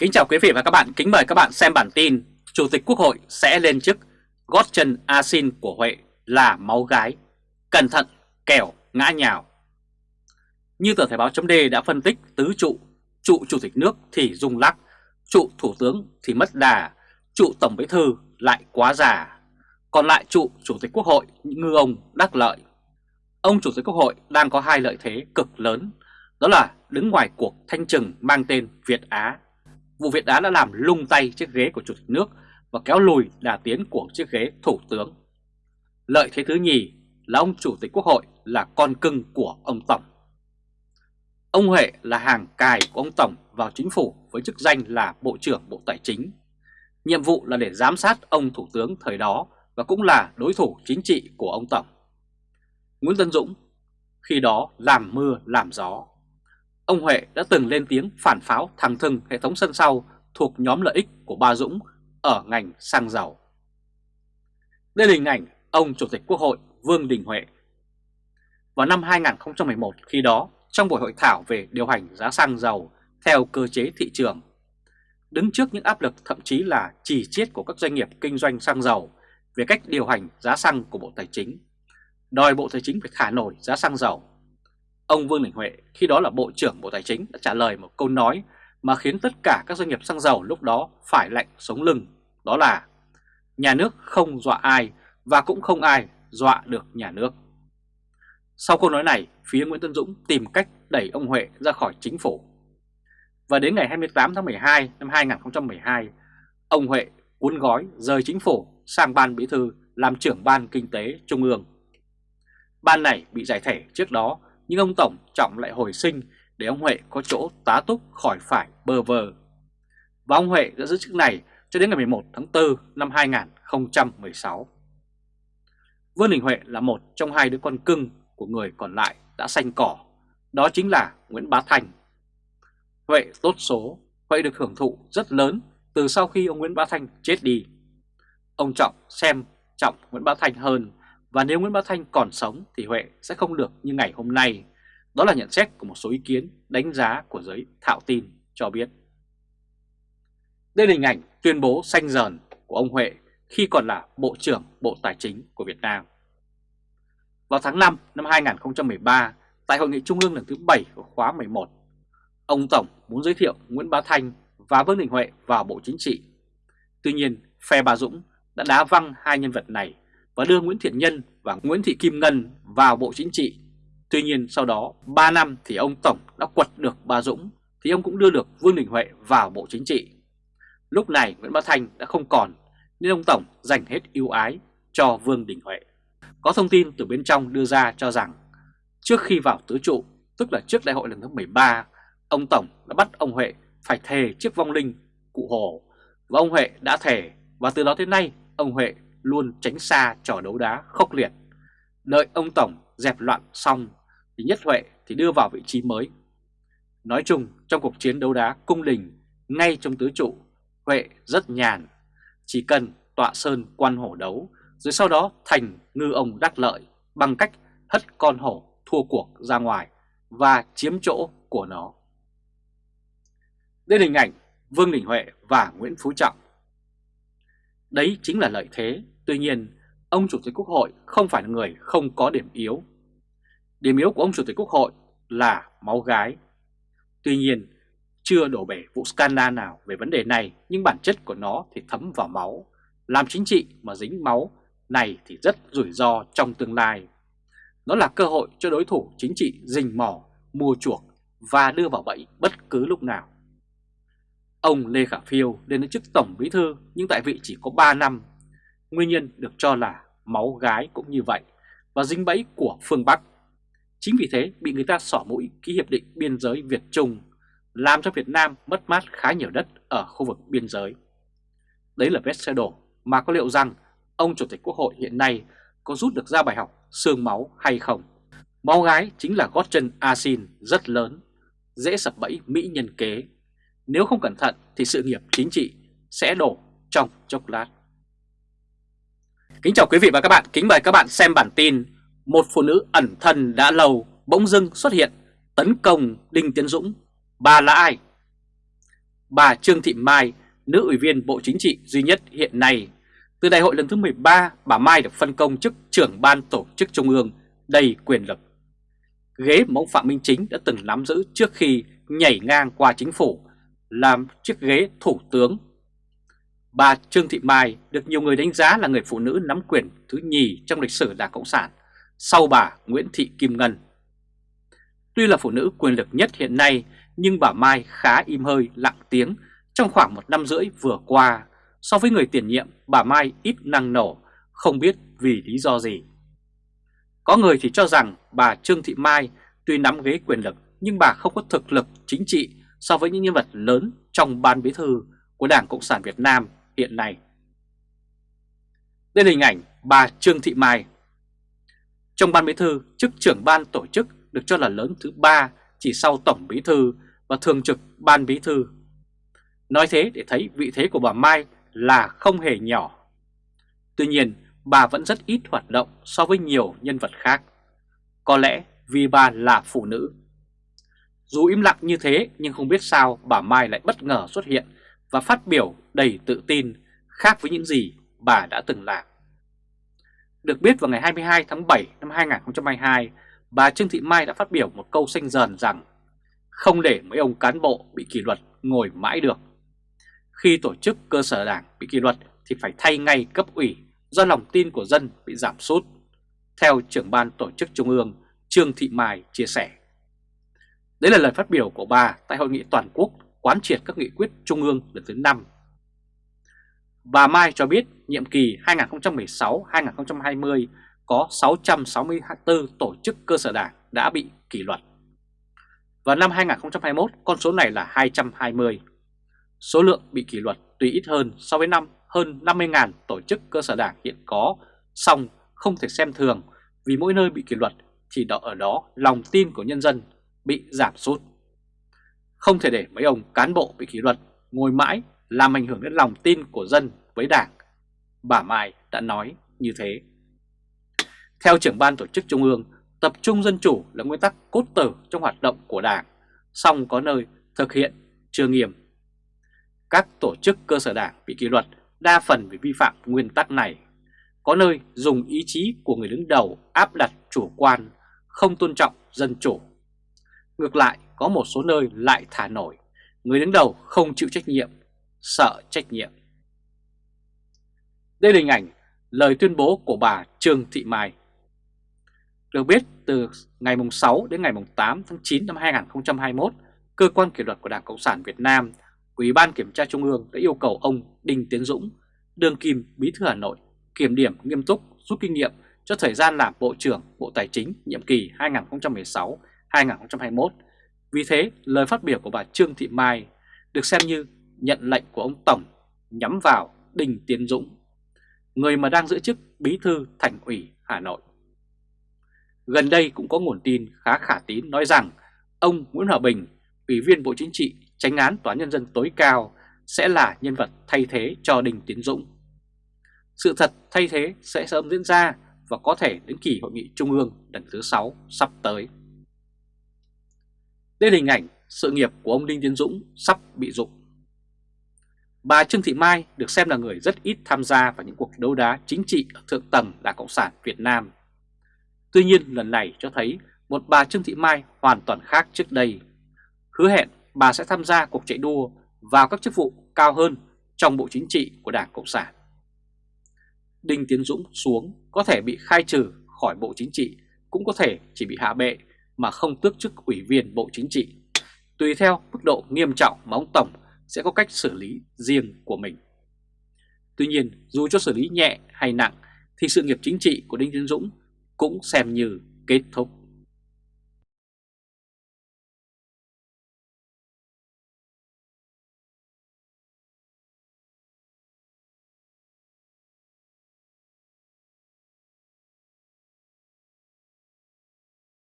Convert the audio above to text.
Kính chào quý vị và các bạn, kính mời các bạn xem bản tin Chủ tịch Quốc hội sẽ lên chức gót chân asin của Huệ là máu gái. Cẩn thận kẻo ngã nhào. Như tờ Thời báo chấm đã phân tích tứ trụ Trụ Chủ tịch nước thì rung lắc Trụ Thủ tướng thì mất đà Trụ Tổng Bí Thư lại quá già. Còn lại trụ Chủ tịch Quốc hội ngư ông đắc lợi. Ông Chủ tịch Quốc hội đang có hai lợi thế cực lớn Đó là đứng ngoài cuộc thanh trừng mang tên Việt Á vụ Việt Á đã làm lung tay chiếc ghế của Chủ tịch nước và kéo lùi đà tiến của chiếc ghế Thủ tướng. Lợi thế thứ nhì là ông Chủ tịch Quốc hội là con cưng của ông Tổng. Ông Huệ là hàng cài của ông Tổng vào chính phủ với chức danh là Bộ trưởng Bộ Tài chính. Nhiệm vụ là để giám sát ông Thủ tướng thời đó và cũng là đối thủ chính trị của ông Tổng. Nguyễn Tân Dũng khi đó làm mưa, làm gió Ông Huệ đã từng lên tiếng phản pháo thẳng thừng hệ thống sân sau thuộc nhóm lợi ích của Ba Dũng ở ngành xăng dầu. Đây là hình ảnh ông Chủ tịch Quốc hội Vương Đình Huệ. Vào năm 2011 khi đó, trong buổi hội thảo về điều hành giá xăng dầu theo cơ chế thị trường, đứng trước những áp lực thậm chí là chỉ chiết của các doanh nghiệp kinh doanh xăng dầu về cách điều hành giá xăng của Bộ Tài chính, đòi Bộ Tài chính phải thả nổi giá xăng dầu Ông Vương Đình Huệ khi đó là Bộ trưởng Bộ Tài chính đã trả lời một câu nói mà khiến tất cả các doanh nghiệp xăng dầu lúc đó phải lạnh sống lưng. Đó là nhà nước không dọa ai và cũng không ai dọa được nhà nước. Sau câu nói này, phía Nguyễn Tân Dũng tìm cách đẩy ông Huệ ra khỏi chính phủ. Và đến ngày 28 tháng 12 năm 2012, ông Huệ cuốn gói rời chính phủ sang ban bí thư làm trưởng ban kinh tế trung ương. Ban này bị giải thể trước đó nhưng ông Tổng Trọng lại hồi sinh để ông Huệ có chỗ tá túc khỏi phải bơ vơ. Và ông Huệ đã giữ chức này cho đến ngày 11 tháng 4 năm 2016. Vương Đình Huệ là một trong hai đứa con cưng của người còn lại đã xanh cỏ, đó chính là Nguyễn Bá Thành. Huệ tốt số, Huệ được hưởng thụ rất lớn từ sau khi ông Nguyễn Bá Thanh chết đi. Ông Trọng xem trọng Nguyễn Bá Thanh hơn và nếu Nguyễn Bá Thanh còn sống thì Huệ sẽ không được như ngày hôm nay. Đó là nhận xét của một số ý kiến đánh giá của giới thạo tin cho biết. Đây là hình ảnh tuyên bố xanh dờn của ông Huệ khi còn là Bộ trưởng Bộ Tài chính của Việt Nam. Vào tháng 5 năm 2013, tại Hội nghị Trung ương lần thứ 7 của khóa 11, ông Tổng muốn giới thiệu Nguyễn Bá Thanh và Vương Đình Huệ vào Bộ Chính trị. Tuy nhiên, phe Bà Dũng đã đá văng hai nhân vật này và đưa Nguyễn Thiện Nhân và Nguyễn Thị Kim Ngân vào Bộ Chính trị. Tuy nhiên sau đó 3 năm thì ông Tổng đã quật được bà Dũng thì ông cũng đưa được Vương Đình Huệ vào Bộ Chính trị. Lúc này Nguyễn Bá Thanh đã không còn nên ông Tổng dành hết ưu ái cho Vương Đình Huệ. Có thông tin từ bên trong đưa ra cho rằng trước khi vào tứ trụ, tức là trước đại hội lần thứ 13, ông Tổng đã bắt ông Huệ phải thề trước vong linh cụ Hồ và ông Huệ đã thề và từ đó đến nay ông Huệ luôn tránh xa trò đấu đá khốc liệt. Đợi ông Tổng dẹp loạn xong thì Nhất Huệ thì đưa vào vị trí mới. Nói chung trong cuộc chiến đấu đá cung đình ngay trong tứ trụ, Huệ rất nhàn, chỉ cần tọa sơn quan hổ đấu rồi sau đó thành ngư ông đắc lợi bằng cách hất con hổ thua cuộc ra ngoài và chiếm chỗ của nó. Đây là hình ảnh Vương Đình Huệ và Nguyễn Phú Trọng. Đấy chính là lợi thế Tuy nhiên, ông Chủ tịch Quốc hội không phải là người không có điểm yếu. Điểm yếu của ông Chủ tịch Quốc hội là máu gái. Tuy nhiên, chưa đổ bể vụ scandal nào về vấn đề này nhưng bản chất của nó thì thấm vào máu. Làm chính trị mà dính máu này thì rất rủi ro trong tương lai. Nó là cơ hội cho đối thủ chính trị rình mò, mua chuộc và đưa vào bẫy bất cứ lúc nào. Ông Lê Khả Phiêu lên đến chức Tổng Bí Thư nhưng tại vị chỉ có 3 năm Nguyên nhân được cho là máu gái cũng như vậy và dính bẫy của phương Bắc. Chính vì thế bị người ta xỏ mũi ký hiệp định biên giới Việt-Trung, làm cho Việt Nam mất mát khá nhiều đất ở khu vực biên giới. Đấy là vết xe đổ mà có liệu rằng ông Chủ tịch Quốc hội hiện nay có rút được ra bài học xương máu hay không? Máu gái chính là gót chân asin rất lớn, dễ sập bẫy Mỹ nhân kế. Nếu không cẩn thận thì sự nghiệp chính trị sẽ đổ trong chốc lát. Kính chào quý vị và các bạn, kính mời các bạn xem bản tin Một phụ nữ ẩn thân đã lâu bỗng dưng xuất hiện tấn công Đinh Tiến Dũng Bà là ai? bà Trương Thị Mai, nữ ủy viên Bộ Chính trị duy nhất hiện nay. Từ đại hội lần thứ 13, bà Mai được phân công chức trưởng ban tổ chức trung ương đầy quyền lực. Ghế mà ông Phạm Minh Chính đã từng nắm giữ trước khi nhảy ngang qua chính phủ làm chiếc ghế thủ tướng. Bà Trương Thị Mai được nhiều người đánh giá là người phụ nữ nắm quyền thứ nhì trong lịch sử Đảng Cộng sản sau bà Nguyễn Thị Kim Ngân. Tuy là phụ nữ quyền lực nhất hiện nay nhưng bà Mai khá im hơi lặng tiếng trong khoảng một năm rưỡi vừa qua. So với người tiền nhiệm, bà Mai ít năng nổ, không biết vì lý do gì. Có người thì cho rằng bà Trương Thị Mai tuy nắm ghế quyền lực nhưng bà không có thực lực chính trị so với những nhân vật lớn trong ban bí thư của Đảng Cộng sản Việt Nam hiện nay. Đây là hình ảnh bà Trương Thị Mai. Trong ban bí thư, chức trưởng ban tổ chức được cho là lớn thứ ba chỉ sau tổng bí thư và thường trực ban bí thư. Nói thế để thấy vị thế của bà Mai là không hề nhỏ. Tuy nhiên, bà vẫn rất ít hoạt động so với nhiều nhân vật khác. Có lẽ vì bà là phụ nữ. Dù im lặng như thế nhưng không biết sao bà Mai lại bất ngờ xuất hiện và phát biểu đầy tự tin khác với những gì bà đã từng làm. Được biết vào ngày 22 tháng 7 năm 2022, bà Trương Thị Mai đã phát biểu một câu xanh dần rằng không để mấy ông cán bộ bị kỷ luật ngồi mãi được. Khi tổ chức cơ sở đảng bị kỷ luật thì phải thay ngay cấp ủy do lòng tin của dân bị giảm sút, theo trưởng ban tổ chức trung ương Trương Thị Mai chia sẻ. Đấy là lời phát biểu của bà tại hội nghị toàn quốc quán triệt các nghị quyết trung ương lần thứ 5. Bà Mai cho biết nhiệm kỳ 2016-2020 có 664 tổ chức cơ sở đảng đã bị kỷ luật. Vào năm 2021, con số này là 220. Số lượng bị kỷ luật tuy ít hơn so với năm hơn 50.000 tổ chức cơ sở đảng hiện có, song không thể xem thường vì mỗi nơi bị kỷ luật thì đó ở đó lòng tin của nhân dân bị giảm sút. Không thể để mấy ông cán bộ bị kỷ luật ngồi mãi làm ảnh hưởng đến lòng tin của dân với đảng. Bà Mai đã nói như thế. Theo trưởng ban tổ chức trung ương, tập trung dân chủ là nguyên tắc cốt tử trong hoạt động của đảng, song có nơi thực hiện chưa nghiêm. Các tổ chức cơ sở đảng bị kỷ luật đa phần vì vi phạm nguyên tắc này. Có nơi dùng ý chí của người đứng đầu áp đặt chủ quan, không tôn trọng dân chủ. Ngược lại, có một số nơi lại thả nổi, người đứng đầu không chịu trách nhiệm, sợ trách nhiệm. Đây là hình ảnh lời tuyên bố của bà Trương Thị Mai. Được biết, từ ngày 6 đến ngày 8 tháng 9 năm 2021, Cơ quan kỷ luật của Đảng Cộng sản Việt Nam, Ủy ban Kiểm tra Trung ương đã yêu cầu ông Đinh Tiến Dũng, đương kim Bí thư Hà Nội, kiểm điểm nghiêm túc, rút kinh nghiệm cho thời gian làm Bộ trưởng Bộ Tài chính nhiệm kỳ 2016-2021. Vì thế, lời phát biểu của bà Trương Thị Mai được xem như nhận lệnh của ông Tổng nhắm vào Đinh Tiến Dũng, người mà đang giữ chức Bí thư Thành ủy Hà Nội. Gần đây cũng có nguồn tin khá khả tín nói rằng ông Nguyễn Hòa Bình, Ủy viên Bộ Chính trị, tránh án Tòa Nhân dân tối cao sẽ là nhân vật thay thế cho Đinh Tiến Dũng. Sự thật thay thế sẽ sớm diễn ra và có thể đến kỳ hội nghị trung ương lần thứ 6 sắp tới. Đây là hình ảnh sự nghiệp của ông Đinh Tiến Dũng sắp bị dụng. Bà Trương Thị Mai được xem là người rất ít tham gia vào những cuộc đấu đá chính trị ở thượng tầng Đảng Cộng sản Việt Nam Tuy nhiên lần này cho thấy một bà Trương Thị Mai hoàn toàn khác trước đây. Hứa hẹn bà sẽ tham gia cuộc chạy đua vào các chức vụ cao hơn trong Bộ Chính trị của Đảng Cộng sản. Đinh Tiến Dũng xuống có thể bị khai trừ khỏi Bộ Chính trị, cũng có thể chỉ bị hạ bệ mà không tước chức ủy viên Bộ Chính trị. Tùy theo mức độ nghiêm trọng mà ông Tổng sẽ có cách xử lý riêng của mình. Tuy nhiên, dù cho xử lý nhẹ hay nặng thì sự nghiệp chính trị của Đinh Tiến Dũng cũng xem như kết thúc.